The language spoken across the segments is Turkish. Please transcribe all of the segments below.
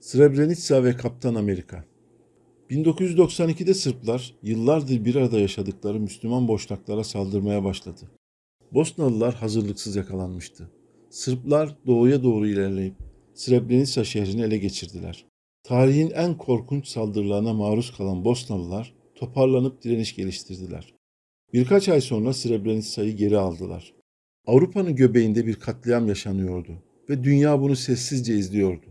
Srebrenica ve Kaptan Amerika 1992'de Sırplar yıllardır bir arada yaşadıkları Müslüman boşnaklara saldırmaya başladı. Bosnalılar hazırlıksız yakalanmıştı. Sırplar doğuya doğru ilerleyip Srebrenica şehrini ele geçirdiler. Tarihin en korkunç saldırılarına maruz kalan Bosnalılar toparlanıp direniş geliştirdiler. Birkaç ay sonra Srebrenica'yı geri aldılar. Avrupa'nın göbeğinde bir katliam yaşanıyordu ve dünya bunu sessizce izliyordu.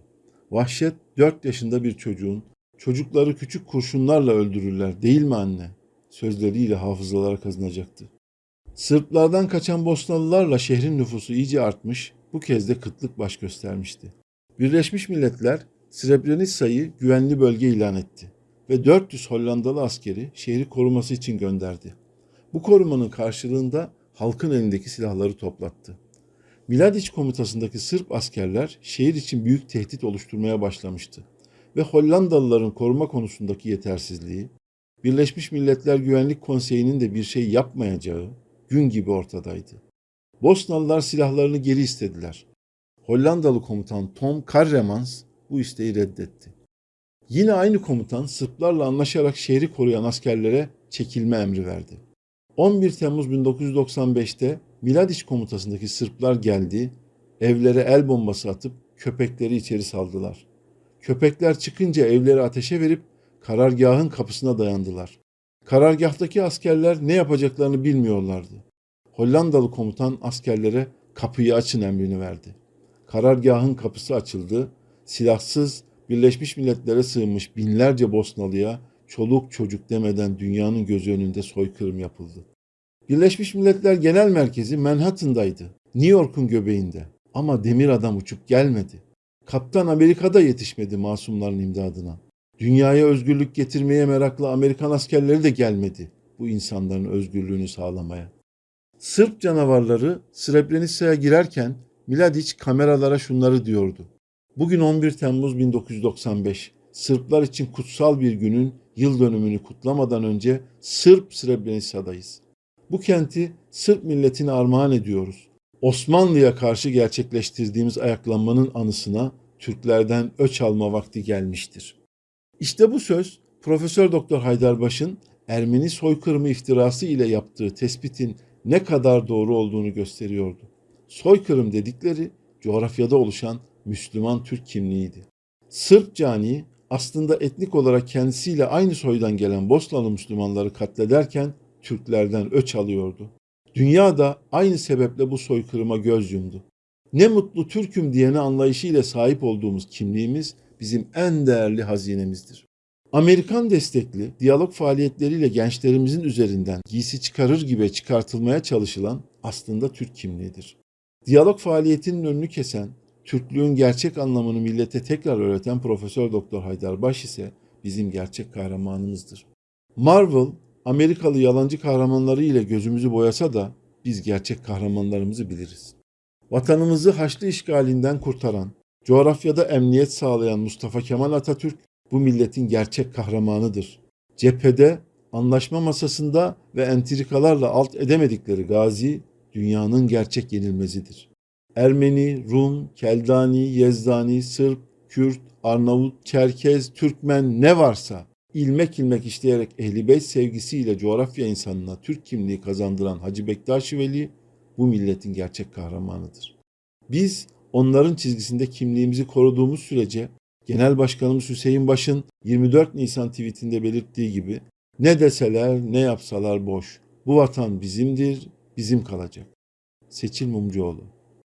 Vahşet 4 yaşında bir çocuğun çocukları küçük kurşunlarla öldürürler değil mi anne? Sözleriyle hafızalara kazınacaktı. Sırplardan kaçan Bosnalılarla şehrin nüfusu iyice artmış, bu kez de kıtlık baş göstermişti. Birleşmiş Milletler Srebrenica'yı güvenli bölge ilan etti ve 400 Hollandalı askeri şehri koruması için gönderdi. Bu korumanın karşılığında halkın elindeki silahları toplattı. Miladiç komutasındaki Sırp askerler şehir için büyük tehdit oluşturmaya başlamıştı ve Hollandalıların koruma konusundaki yetersizliği, Birleşmiş Milletler Güvenlik Konseyi'nin de bir şey yapmayacağı gün gibi ortadaydı. Bosnalılar silahlarını geri istediler. Hollandalı komutan Tom Karremans bu isteği reddetti. Yine aynı komutan Sırplarla anlaşarak şehri koruyan askerlere çekilme emri verdi. 11 Temmuz 1995'te Miladiç komutasındaki Sırplar geldi, evlere el bombası atıp köpekleri içeri saldılar. Köpekler çıkınca evleri ateşe verip karargahın kapısına dayandılar. Karargahtaki askerler ne yapacaklarını bilmiyorlardı. Hollandalı komutan askerlere kapıyı açın emrini verdi. Karargahın kapısı açıldı. Silahsız Birleşmiş Milletler'e sığınmış binlerce Bosnalıya çoluk çocuk demeden dünyanın gözü önünde soykırım yapıldı. Birleşmiş Milletler Genel Merkezi Manhattan'daydı. New York'un göbeğinde. Ama demir adam uçup gelmedi. Kaptan Amerika'da yetişmedi masumların imdadına. Dünyaya özgürlük getirmeye meraklı Amerikan askerleri de gelmedi bu insanların özgürlüğünü sağlamaya. Sırp canavarları Srebrenica'ya girerken Miladiç kameralara şunları diyordu. Bugün 11 Temmuz 1995. Sırplar için kutsal bir günün yıl dönümünü kutlamadan önce Sırp Srebrenica'dayız. Bu kenti Sırp milletine armağan ediyoruz. Osmanlı'ya karşı gerçekleştirdiğimiz ayaklanmanın anısına Türklerden öç alma vakti gelmiştir. İşte bu söz Profesör Doktor Haydarbaş'ın Ermeni soykırımı iftirası ile yaptığı tespitin ne kadar doğru olduğunu gösteriyordu. Soykırım dedikleri coğrafyada oluşan Müslüman Türk kimliğiydi. Sırp cani aslında etnik olarak kendisiyle aynı soydan gelen Bosnalı Müslümanları katlederken Türklerden öç alıyordu. Dünya da aynı sebeple bu soykırıma göz yumdu. Ne mutlu Türk'üm diyene anlayışıyla sahip olduğumuz kimliğimiz bizim en değerli hazinemizdir. Amerikan destekli diyalog faaliyetleriyle gençlerimizin üzerinden giysi çıkarır gibi çıkartılmaya çalışılan aslında Türk kimliğidir. Diyalog faaliyetinin önünü kesen, Türklüğün gerçek anlamını millete tekrar öğreten Profesör Doktor Haydar Baş ise bizim gerçek kahramanımızdır. Marvel Amerikalı yalancı kahramanları ile gözümüzü boyasa da biz gerçek kahramanlarımızı biliriz. Vatanımızı Haçlı işgalinden kurtaran, coğrafyada emniyet sağlayan Mustafa Kemal Atatürk bu milletin gerçek kahramanıdır. Cephede, anlaşma masasında ve entrikalarla alt edemedikleri Gazi dünyanın gerçek yenilmezidir. Ermeni, Rum, Keldani, Yezdani, Sırp, Kürt, Arnavut, Çerkez, Türkmen ne varsa ilmek ilmek işleyerek Ehli Beyt sevgisiyle coğrafya insanına Türk kimliği kazandıran Hacı Bektaş Veli bu milletin gerçek kahramanıdır. Biz onların çizgisinde kimliğimizi koruduğumuz sürece Genel Başkanımız Hüseyin Baş'ın 24 Nisan tweetinde belirttiği gibi ne deseler ne yapsalar boş. Bu vatan bizimdir, bizim kalacak. Seçil Mumcuoğlu